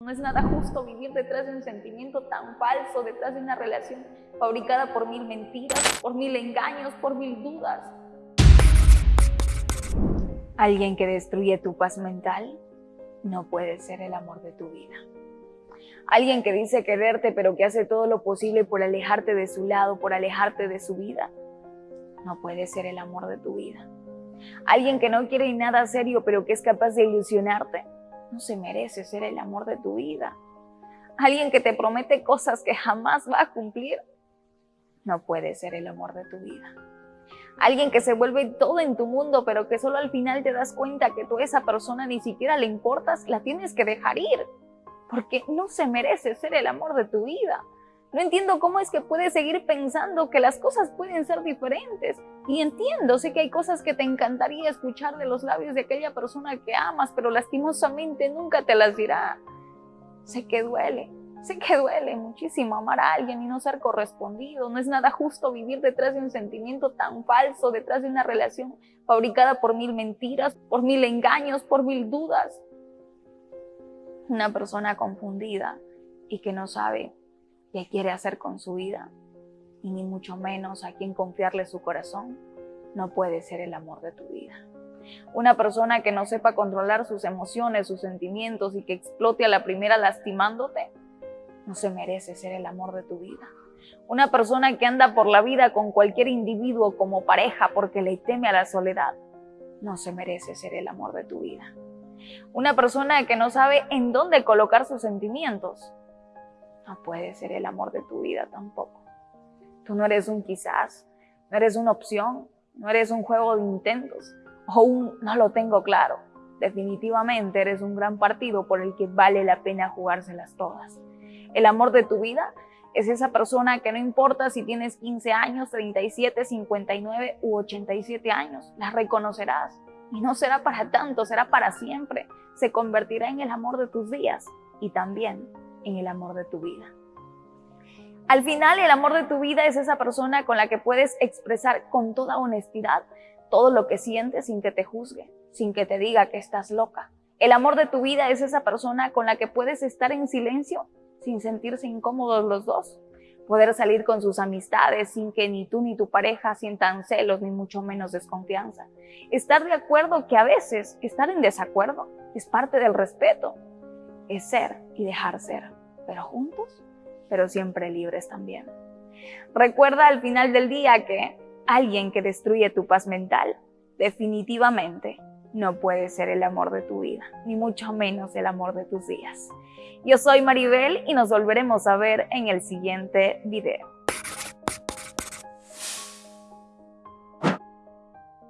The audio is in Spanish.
No es nada justo vivir detrás de un sentimiento tan falso, detrás de una relación fabricada por mil mentiras, por mil engaños, por mil dudas. Alguien que destruye tu paz mental no puede ser el amor de tu vida. Alguien que dice quererte pero que hace todo lo posible por alejarte de su lado, por alejarte de su vida, no puede ser el amor de tu vida. Alguien que no quiere nada serio pero que es capaz de ilusionarte, no se merece ser el amor de tu vida. Alguien que te promete cosas que jamás va a cumplir, no puede ser el amor de tu vida. Alguien que se vuelve todo en tu mundo, pero que solo al final te das cuenta que tú a esa persona ni siquiera le importas, la tienes que dejar ir, porque no se merece ser el amor de tu vida. No entiendo cómo es que puedes seguir pensando que las cosas pueden ser diferentes. Y entiendo, sé que hay cosas que te encantaría escuchar de los labios de aquella persona que amas, pero lastimosamente nunca te las dirá. Sé que duele, sé que duele muchísimo amar a alguien y no ser correspondido. No es nada justo vivir detrás de un sentimiento tan falso, detrás de una relación fabricada por mil mentiras, por mil engaños, por mil dudas. Una persona confundida y que no sabe qué quiere hacer con su vida, y ni mucho menos a quien confiarle su corazón, no puede ser el amor de tu vida. Una persona que no sepa controlar sus emociones, sus sentimientos y que explote a la primera lastimándote, no se merece ser el amor de tu vida. Una persona que anda por la vida con cualquier individuo como pareja porque le teme a la soledad, no se merece ser el amor de tu vida. Una persona que no sabe en dónde colocar sus sentimientos, no puede ser el amor de tu vida tampoco. Tú no eres un quizás, no eres una opción, no eres un juego de intentos o un no lo tengo claro. Definitivamente eres un gran partido por el que vale la pena jugárselas todas. El amor de tu vida es esa persona que no importa si tienes 15 años, 37, 59 u 87 años, la reconocerás. Y no será para tanto, será para siempre. Se convertirá en el amor de tus días y también en el amor de tu vida. Al final, el amor de tu vida es esa persona con la que puedes expresar con toda honestidad todo lo que sientes sin que te juzgue, sin que te diga que estás loca. El amor de tu vida es esa persona con la que puedes estar en silencio sin sentirse incómodos los dos. Poder salir con sus amistades sin que ni tú ni tu pareja sientan celos ni mucho menos desconfianza. Estar de acuerdo que a veces estar en desacuerdo es parte del respeto es ser y dejar ser, pero juntos, pero siempre libres también. Recuerda al final del día que alguien que destruye tu paz mental definitivamente no puede ser el amor de tu vida, ni mucho menos el amor de tus días. Yo soy Maribel y nos volveremos a ver en el siguiente video.